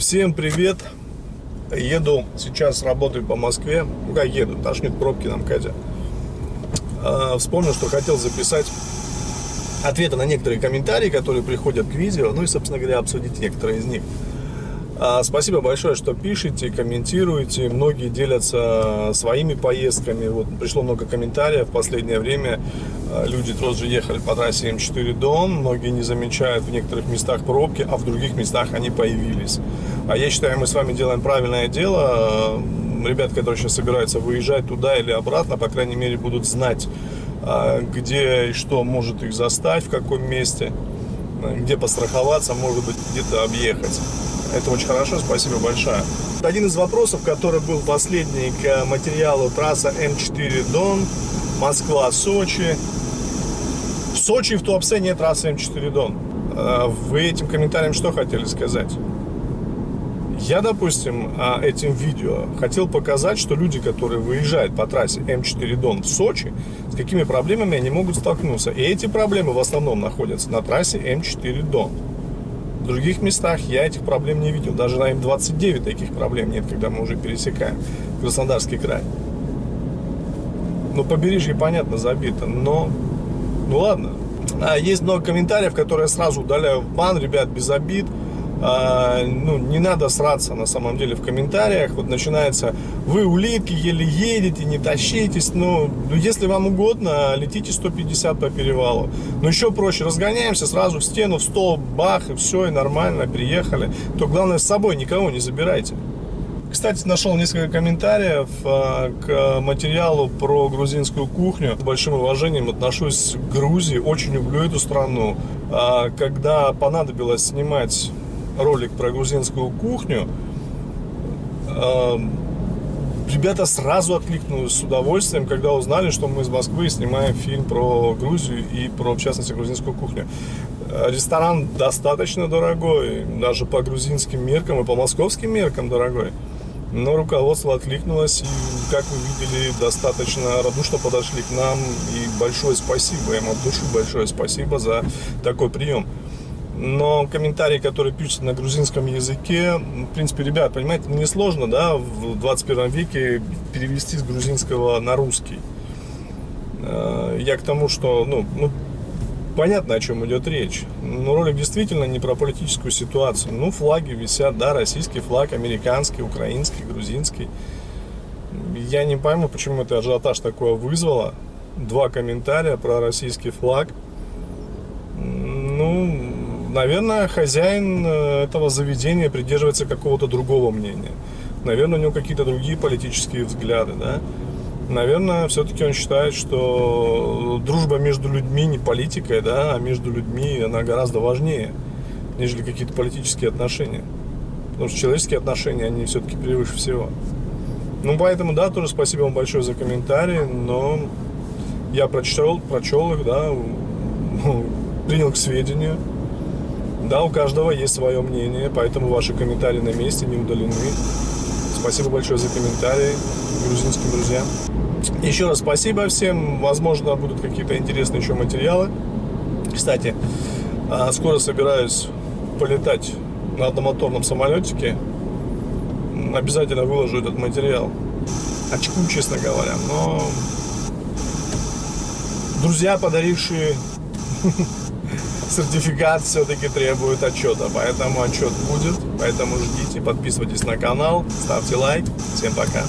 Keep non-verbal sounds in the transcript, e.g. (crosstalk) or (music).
Всем привет! Еду сейчас работаю по Москве. Ну как еду, тошнит пробки нам, Катя. А, вспомнил, что хотел записать ответы на некоторые комментарии, которые приходят к видео. Ну и, собственно говоря, обсудить некоторые из них. А, спасибо большое, что пишете, комментируете. Многие делятся своими поездками. Вот пришло много комментариев в последнее время. А, люди тоже ехали по трассе М4 Дон. Многие не замечают в некоторых местах пробки, а в других местах они появились. А я считаю, мы с вами делаем правильное дело. Ребят, которые сейчас собираются выезжать туда или обратно, по крайней мере, будут знать, а, где и что может их застать, в каком месте, где постраховаться, может быть, где-то объехать. Это очень хорошо, спасибо большое. Один из вопросов, который был последний к материалу трасса М4 Дон, Москва-Сочи. Сочи в Туапсе нет трассы М4 Дон. А вы этим комментарием что хотели сказать? Я, допустим, а, этим видео хотел показать, что люди, которые выезжают по трассе М4 Дон в Сочи, с какими проблемами они могут столкнуться. И эти проблемы в основном находятся на трассе М4 Дон. В других местах я этих проблем не видел. Даже на М29 таких проблем нет, когда мы уже пересекаем Краснодарский край. Ну, побережье, понятно, забито, но... Ну, ладно. А, есть много комментариев, которые сразу удаляю в бан, ребят, без обид. А, ну, не надо сраться на самом деле в комментариях. Вот начинается, вы улитки, еле едете, не тащитесь. Ну, ну если вам угодно, летите 150 по перевалу. Но еще проще, разгоняемся сразу в стену, в стол, бах, и все, и нормально, приехали. То главное с собой никого не забирайте. Кстати, нашел несколько комментариев а, к материалу про грузинскую кухню. С большим уважением отношусь к Грузии, очень люблю эту страну. А, когда понадобилось снимать ролик про грузинскую кухню, эм, ребята сразу откликнулись с удовольствием, когда узнали, что мы из Москвы снимаем фильм про Грузию и про, в частности, грузинскую кухню. Ресторан достаточно дорогой, даже по грузинским меркам и по московским меркам дорогой. Но руководство откликнулось, и, как вы видели, достаточно радушно подошли к нам. И большое спасибо, им от души большое спасибо за такой прием но комментарии, которые пишутся на грузинском языке, в принципе, ребят, понимаете, несложно, да, в 21 веке перевести с грузинского на русский. Э, я к тому, что, ну, ну понятно, о чем идет речь. Но ролик действительно не про политическую ситуацию. Ну, флаги висят, да, российский флаг, американский, украинский, грузинский. Я не пойму, почему это ажиотаж такое вызвало. Два комментария про российский флаг. Ну, наверное, хозяин э, этого заведения придерживается какого-то другого мнения. Наверное, у него какие-то другие политические взгляды, да. Наверное, все-таки он считает, что дружба между людьми не политикой, да, а между людьми она гораздо важнее, нежели какие-то политические отношения. Потому что человеческие отношения, они все-таки превыше всего. Ну, поэтому, да, тоже спасибо вам большое за комментарии, но я прочел, прочел их, да, принял к сведению. Да, у каждого есть свое мнение, поэтому ваши комментарии на месте не удалены. Спасибо большое за комментарии грузинским друзьям. Еще раз спасибо всем. Возможно, будут какие-то интересные еще материалы. Кстати, а, скоро собираюсь полетать на одномоторном самолетике. Обязательно выложу этот материал. Очку, честно говоря. Но друзья, подарившие (laughs) сертификат все-таки требует отчета, поэтому отчет будет, поэтому ждите, подписывайтесь на канал, ставьте лайк, всем пока.